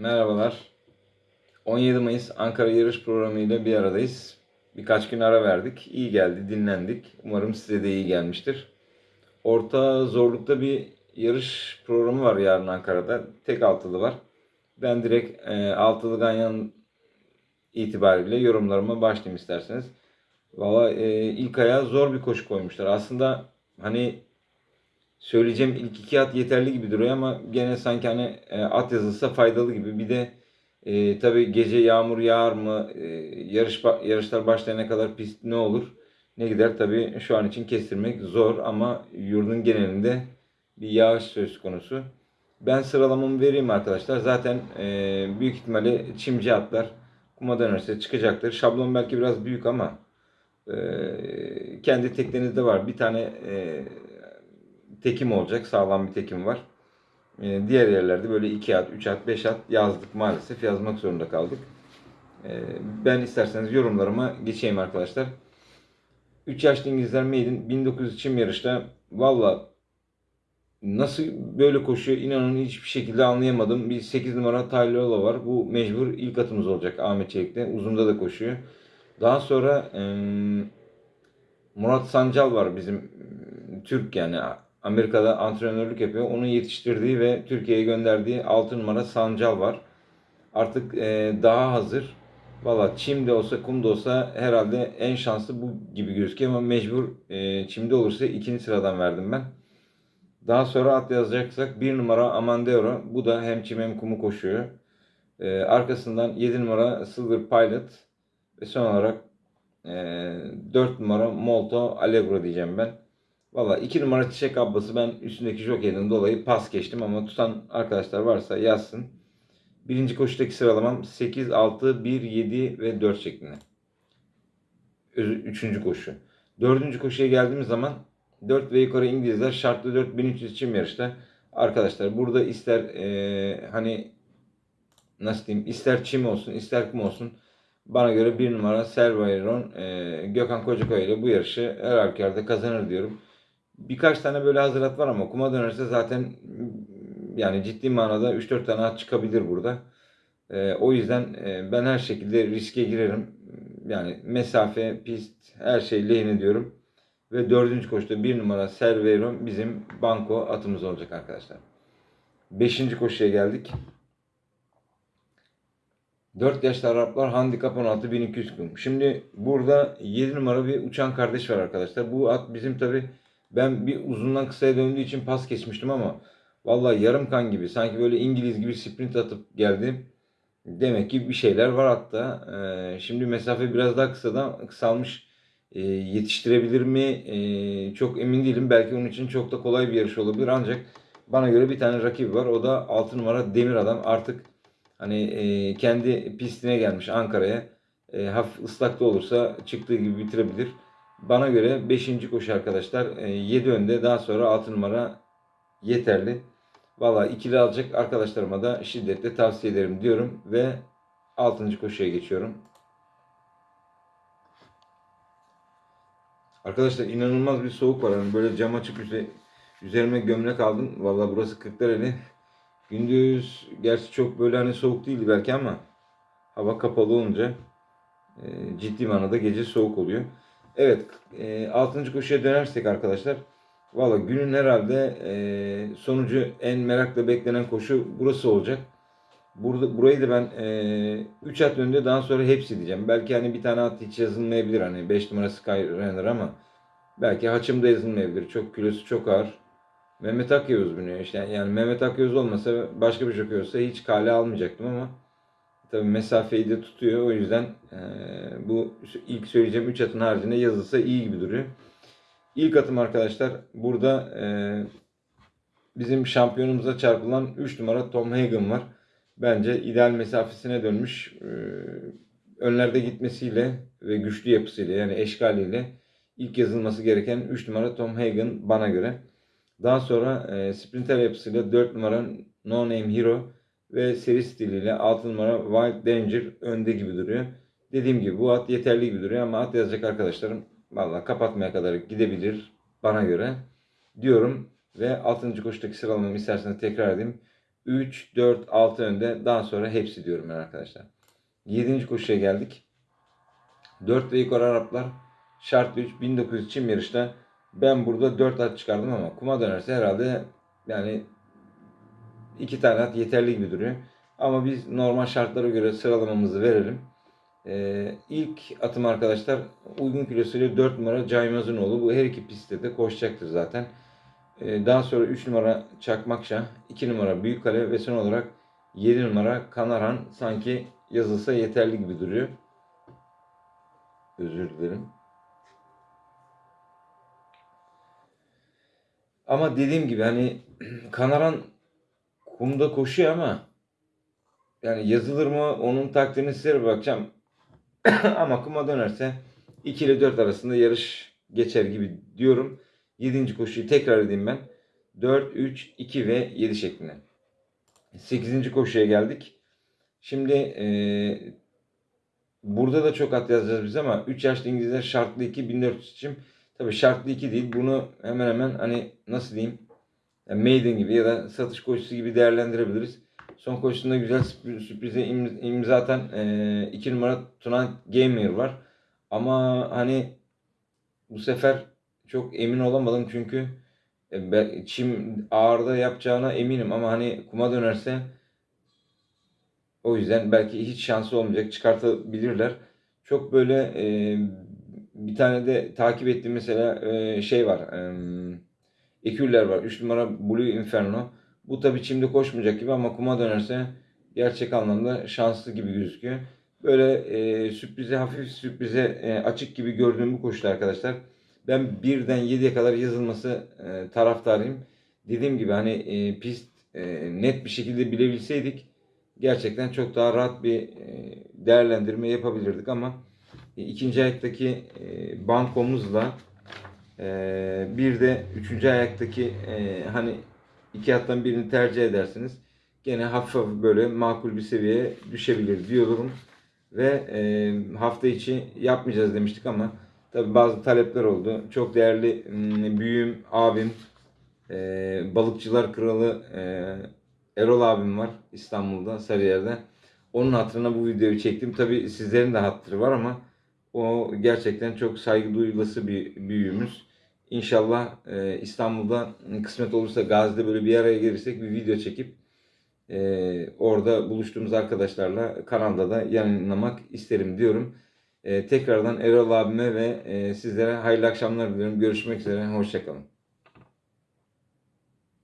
Merhabalar. 17 Mayıs Ankara Yarış Programı ile bir aradayız. Birkaç gün ara verdik. İyi geldi, dinlendik. Umarım size de iyi gelmiştir. Orta zorlukta bir yarış programı var yarın Ankara'da. Tek altılı var. Ben direkt e, altılı ganyan itibariyle yorumlarıma başlayayım isterseniz. Valla e, ilk ayağa zor bir koşu koymuşlar. Aslında hani söyleyeceğim ilk iki at yeterli gibi duruyor ama gene sanki hani e, at yazılsa faydalı gibi. Bir de e, tabii gece yağmur yağar mı, e, yarış yarışlar başlayana kadar pist ne olur, ne gider tabii şu an için kestirmek zor ama yurdun genelinde bir yağış söz konusu. Ben sıralamamı vereyim arkadaşlar. Zaten e, büyük ihtimalle çimci atlar kuma dönerse çıkacaktır. Şablon belki biraz büyük ama e, kendi teklenizde var. Bir tane e, tekim olacak. Sağlam bir tekim var. E, diğer yerlerde böyle 2 at, 3 at, 5 at yazdık maalesef. Yazmak zorunda kaldık. E, ben isterseniz yorumlarıma geçeyim arkadaşlar. 3 yaşlı İngilizler Maiden 1900 çim yarışta valla nasıl böyle koşuyor inanın hiçbir şekilde anlayamadım. Bir 8 numara Tyler var. Bu mecbur ilk atımız olacak Ahmet Çelik'te. Uzunda da koşuyor. Daha sonra e, Murat Sancal var bizim Türk yani Amerika'da antrenörlük yapıyor. Onun yetiştirdiği ve Türkiye'ye gönderdiği 6 numara Sancal var. Artık e, daha hazır. Valla çimde olsa kumda olsa herhalde en şanslı bu gibi gözüküyor ama mecbur e, çimde olursa ikinci sıradan verdim ben. Daha sonra at yazacaksak 1 numara Amandeuro. Bu da hem çim hem kumu koşuyor. E, arkasından 7 numara Silver Pilot. Ve son olarak e, 4 numara Molto Allegro diyeceğim ben. Valla 2 numara Çiçek Abbası ben üstündeki jokeyden dolayı pas geçtim ama tutan arkadaşlar varsa yazsın. Birinci koşudaki sıralamam 8, 6, 1, 7 ve 4 şeklinde. Üçüncü koşu. Dördüncü koşuya geldiğimiz zaman 4 ve yukarı İngilizler şartlı 4300 için yarışta. Arkadaşlar burada ister eee, hani nasıl diyeyim ister çim olsun ister kum olsun bana göre bir numara Servayron eee Gökhan Kocakaya ile bu yarışı her halükarda kazanır diyorum. Birkaç tane böyle hazırat var ama kuma dönerse zaten yani ciddi manada 3-4 tane at çıkabilir burada. Eee, o yüzden eee, ben her şekilde riske girerim. Yani mesafe, pist her şey lehine diyorum. Ve dördüncü koşuda bir numara Servero bizim banko atımız olacak arkadaşlar. Beşinci koşuya geldik. 4 yaşlı Araplar handikap 16 1200 kum. Şimdi burada 7 numara bir uçan kardeş var arkadaşlar. Bu at bizim tabi ben bir uzundan kısaya döndüğü için pas geçmiştim ama vallahi yarım kan gibi sanki böyle İngiliz gibi sprint atıp geldi. Demek ki bir şeyler var hatta. Ee, şimdi mesafe biraz daha kısadan kısalmış. Ee, yetiştirebilir mi? Ee, çok emin değilim. Belki onun için çok da kolay bir yarış olabilir. Ancak bana göre bir tane rakibi var. O da 6 numara Demir Adam. Artık hani e, kendi pistine gelmiş Ankara'ya. E, hafif ıslak olursa çıktığı gibi bitirebilir. Bana göre 5. koşu arkadaşlar. E, 7 önde daha sonra 6 numara yeterli. Valla ikili alacak arkadaşlarıma da şiddetle tavsiye ederim diyorum ve 6. koşuya geçiyorum. Arkadaşlar inanılmaz bir soğuk var. Hani böyle cam açıp üze- üzerime gömlek aldım. Valla burası Kırklareli. Gündüz gerçi çok böyle hani soğuk değildi belki ama hava kapalı olunca e, ciddi manada gece soğuk oluyor. Evet, e, 6. koşuya dönersek arkadaşlar. Valla günün herhalde e, sonucu en merakla beklenen koşu burası olacak. Burada burayı da ben 3 at önde daha sonra hepsi diyeceğim. Belki hani bir tane at hiç yazılmayabilir hani 5 numara Skyrunner ama belki haçım da yazılmayabilir. Çok kilosu çok ağır. Mehmet Akyavuz biniyor işte. Yani Mehmet Akyavuz olmasa başka bir jockey olsa hiç kale almayacaktım ama tabii mesafeyi de tutuyor. O yüzden e, bu ilk söyleyeceğim 3 atın haricinde yazılsa iyi gibi duruyor. İlk atım arkadaşlar burada e, bizim şampiyonumuza çarpılan 3 numara Tom Hagen var. Bence ideal mesafesine dönmüş. E, önlerde gitmesiyle ve güçlü yapısıyla yani eşkaliyle ilk yazılması gereken 3 numara Tom Hagen bana göre. Daha sonra e, sprinter yapısıyla 4 numara No Name Hero ve seri stiliyle 6 numara Wild Danger önde gibi duruyor. Dediğim gibi bu at yeterli gibi duruyor ama at yazacak arkadaşlarım valla kapatmaya kadar gidebilir bana göre diyorum ve 6. koşudaki sıralamamı isterseniz tekrar edeyim. 3, 4, 6 önde. Daha sonra hepsi diyorum ben arkadaşlar. 7. koşuya geldik. 4 ve yukarı Araplar şartlı 3 1900 çim yarışta ben burada 4 at çıkardım ama kuma dönerse herhalde yani 2 tane at yeterli gibi duruyor. Ama biz normal şartlara göre sıralamamızı verelim. Ee, ilk atım arkadaşlar uygun kilosuyla 4 numara Caymazunoğlu. Bu her iki pistte de koşacaktır zaten. Ee, daha sonra 3 numara Çakmakşah, 2 numara Büyükkale ve son olarak 7 numara Kanaran sanki yazılsa yeterli gibi duruyor. Özür dilerim. Ama dediğim gibi hani Kanaran kumda koşuyor ama yani yazılır mı onun taktiğini size bakacağım. ama kuma dönerse 2 ile 4 arasında yarış geçer gibi diyorum. 7. koşuyu tekrar edeyim ben. 4, 3, 2 ve 7 şeklinde. 8. koşuya geldik. Şimdi eee Burada da çok at yazacağız biz ama 3 yaşlı İngilizler şartlı 2 1400 için tabii şartlı 2 değil. Bunu hemen hemen hani nasıl diyeyim yani maiden gibi ya da satış koşusu gibi değerlendirebiliriz. Son koşusunda güzel sürpriz- sürprize im- imza atan 2 numara Tunan Gamer var. Ama hani bu sefer çok emin olamadım çünkü e, çim ağırda yapacağına eminim ama hani kuma dönerse o yüzden belki hiç şansı olmayacak. Çıkartabilirler. Çok böyle e, bir tane de takip ettiğim mesela e, şey var. E, Eküller var. 3 numara Blue Inferno. Bu tabii çimde koşmayacak gibi ama kuma dönerse gerçek anlamda şanslı gibi gözüküyor. Böyle e, sürprize hafif sürprize e, açık gibi gördüğüm bu koşuda arkadaşlar. Ben birden 7'ye kadar yazılması e, taraftarıyım. Dediğim gibi hani e, pist e, net bir şekilde bilebilseydik gerçekten çok daha rahat bir e, değerlendirme yapabilirdik ama e, ikinci ayaktaki e, bankomuzla e, bir de üçüncü ayaktaki e, hani iki attan birini tercih edersiniz. Gene hafif hafif böyle makul bir seviyeye düşebilir diyorum. Ve e, hafta içi yapmayacağız demiştik ama tabi bazı talepler oldu. Çok değerli m, büyüğüm, abim, e, balıkçılar kralı Erol abim var İstanbul'da, Sarıyer'de. Onun hatırına bu videoyu çektim. Tabi sizlerin de hatırı var ama o gerçekten çok saygı duyulası bir büyüğümüz. İnşallah e, İstanbul'da kısmet olursa Gazi'de böyle bir araya gelirsek bir video çekip e, orada buluştuğumuz arkadaşlarla kanalda da yayınlamak isterim diyorum. E, tekrardan Erol abime ve e, sizlere hayırlı akşamlar diliyorum. Görüşmek üzere. Hoşçakalın.